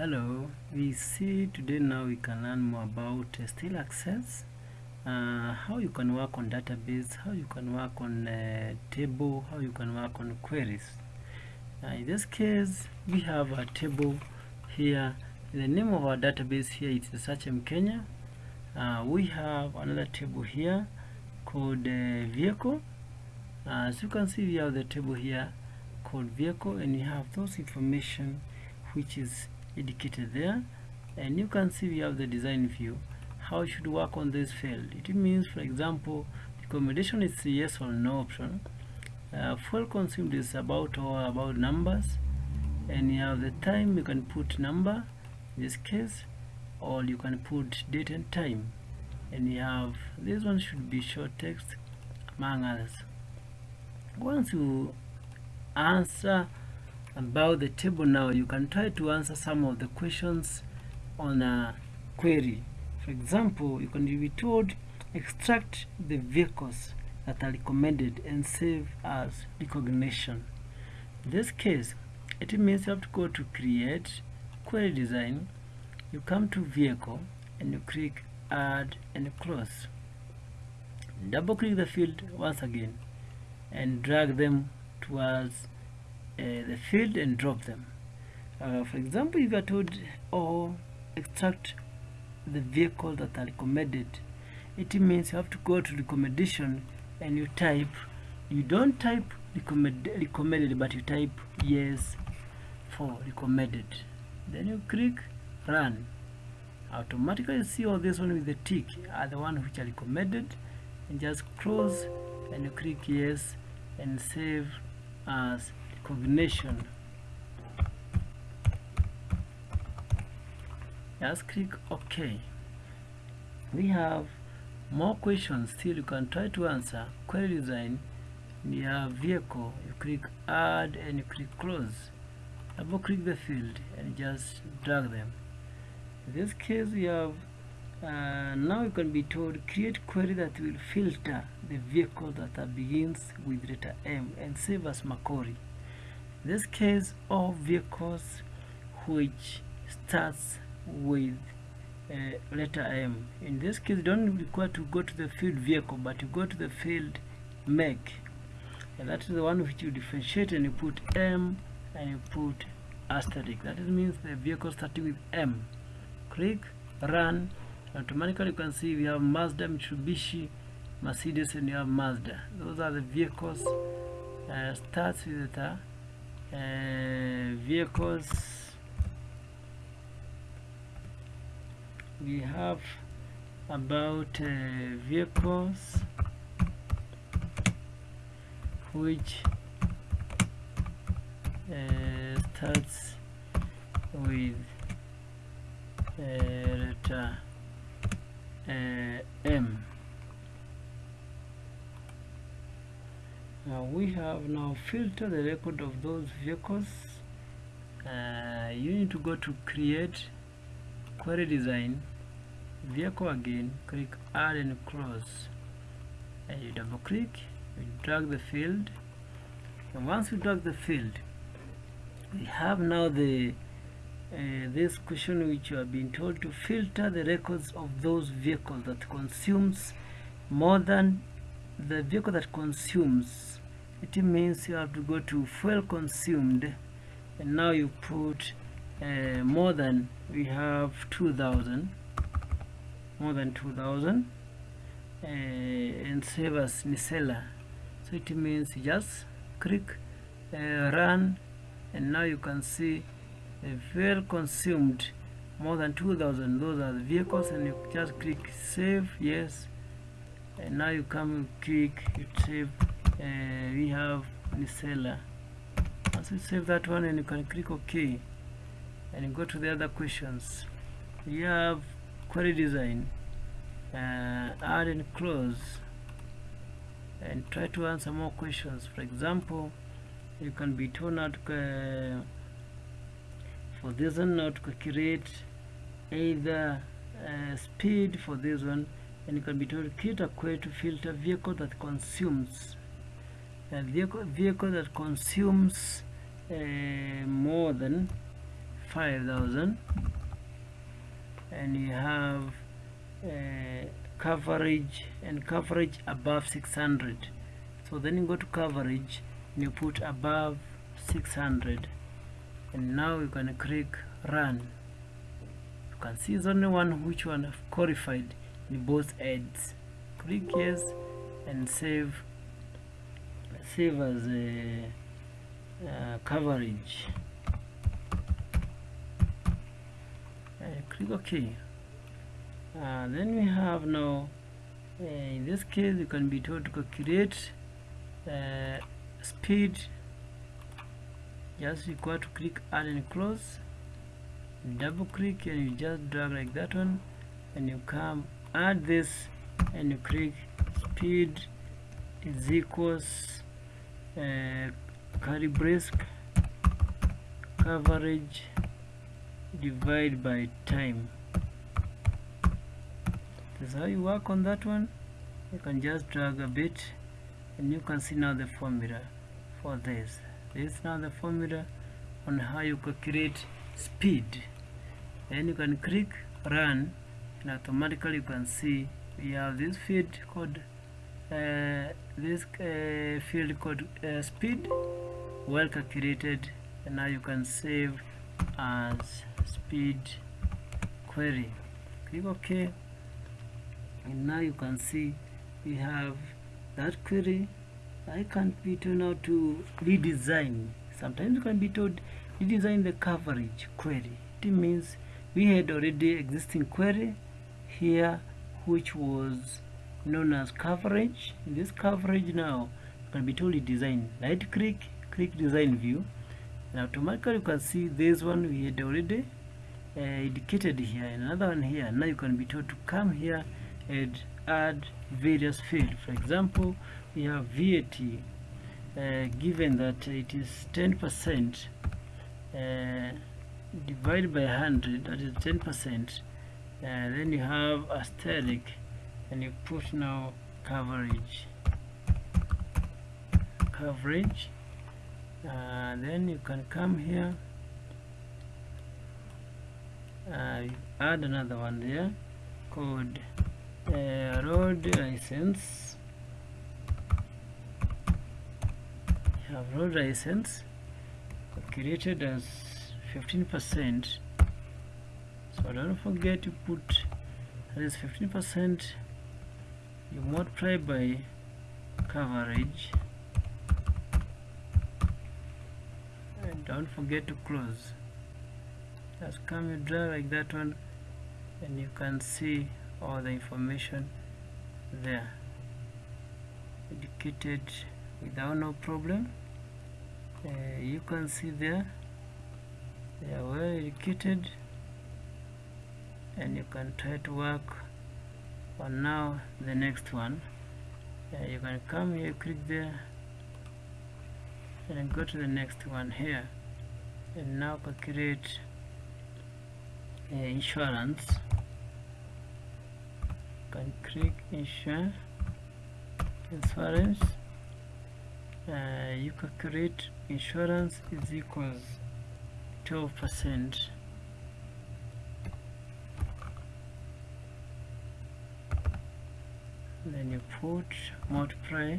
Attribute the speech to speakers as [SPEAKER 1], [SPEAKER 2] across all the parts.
[SPEAKER 1] hello we see today now we can learn more about uh, still access uh, how you can work on database how you can work on uh, table how you can work on queries. Uh, in this case we have a table here. The name of our database here is Searchem Kenya. Uh, we have another table here called uh, vehicle. Uh, as you can see we have the table here called vehicle and you have those information which is indicated there and you can see we have the design view. How should work on this field? It means for example accommodation is yes or no option. Uh, consumed is about or about numbers and you have the time you can put number in this case or you can put date and time. And you have this one should be short text among others. Once you answer about the table now you can try to answer some of the questions on a query. For example you can be told extract the vehicles that are recommended and save as recognition. In this case it means you have to go to create query design you come to vehicle and you click add and close. Double click the field once again and drag them towards the field and drop them. Uh, for example if you are told or extract the vehicle that are recommended. It means you have to go to recommendation and you type. You don't type recommend, recommended but you type yes for recommended. Then you click run. Automatically you see all this one with the tick are the one which are recommended. And just close and you click yes and save as recognition. Just click ok. We have more questions still. You can try to answer query design have vehicle. You click add and you click close. Double click the field and just drag them. In this case we have uh, now you can be told create query that will filter the vehicle that begins with letter M and save as Makori this case all vehicles which starts with uh, letter M. In this case don't require to go to the field vehicle but you go to the field make. And that is the one which you differentiate and you put M and you put asterisk. That means the vehicle starting with M. Click run. Automatically you can see we have Mazda Mitsubishi Mercedes and you have Mazda. Those are the vehicles uh, starts with the uh, vehicles. We have about uh, vehicles which uh, starts with uh, letter uh, M we have now filter the record of those vehicles. Uh, you need to go to create query design vehicle again. Click add and close. And you double click you drag the field. And once you drag the field we have now the uh, this question which you have been told to filter the records of those vehicles that consumes more than the vehicle that consumes it means you have to go to fuel consumed and now you put uh, more than we have 2000 more than 2000 uh, and save as Nisela so it means just click uh, run and now you can see the fuel consumed more than 2000 those are the vehicles and you just click save yes. And now you come click you save uh, we have Nisela once you save that one and you can click OK and you go to the other questions. You have query design uh, add and close and try to answer more questions. For example you can be told out uh, for this one now to create either uh, speed for this one and you can be told create a query to filter vehicle that consumes a vehicle, vehicle that consumes uh, more than 5000 and you have uh, coverage and coverage above 600 so then you go to coverage and you put above 600 and now you can click run. You can see it's only one which one have qualified. In both ads. Click yes and save save as a uh, coverage. And click ok. Uh, then we have now uh, in this case you can be told to calculate uh, speed just require to click add and close. Double click and you just drag like that one. And you come add this and you click speed is equals uh, coverage divide by time. This is how you work on that one. You can just drag a bit and you can see now the formula for this. This is now the formula on how you calculate speed. Then you can click run and automatically you can see we have this field called this uh, field called uh, speed well calculated and now you can save as speed query. Click ok. And now you can see we have that query. I can't be told now to redesign. Sometimes you can be told redesign the coverage query. It means we had already existing query here which was known as coverage. This coverage now can be totally designed. Right click click design view. And automatically you can see this one we had already uh, indicated here. And another one here. Now you can be told to come here and add various fields. For example we have VAT uh, given that it is 10% uh, divided by 100 that is 10% uh, then you have asterisk and you put now coverage. Coverage. Uh, then you can come here. Uh, add another one there. Called uh, road license. You have road license. Created as 15% so don't forget to put that is 15% you multiply by coverage. And don't forget to close. Just come you draw like that one and you can see all the information there. Indicated without no problem. Uh, you can see there. They are well educated and you can try to work on now the next one. Uh, you can come here click there and go to the next one here. And now calculate uh, insurance. Can click insure insurance. Uh, you calculate insurance is equals 12 percent you put multiply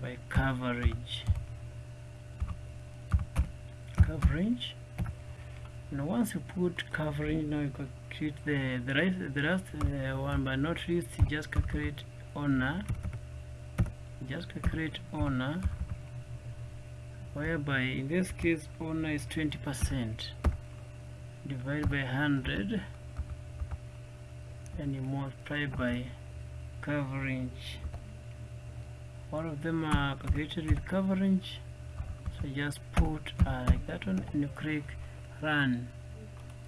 [SPEAKER 1] by coverage. Coverage? And once you put coverage now you calculate the the rest the last uh, one but not least just calculate owner. Just calculate owner whereby in this case owner is 20 percent. Divided by 100 and you multiply by coverage. All of them are calculated with coverage. So just put uh, like that one and you click run.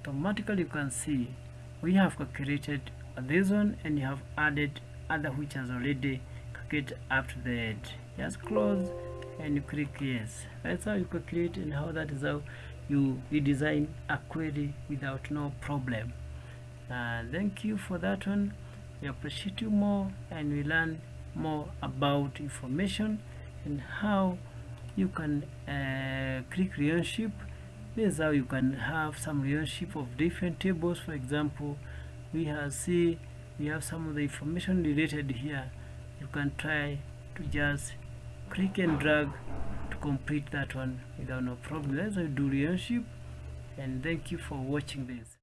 [SPEAKER 1] Automatically you can see we have calculated this one and you have added other which has already calculated up to the just close and you click yes. That's how you calculate and how that is how you redesign a query without no problem. Uh, thank you for that one we appreciate you more and we learn more about information and how you can uh, click relationship. This is how you can have some relationship of different tables. For example we have see we have some of the information related here. You can try to just click and drag to complete that one without no problem. That's how do relationship and thank you for watching this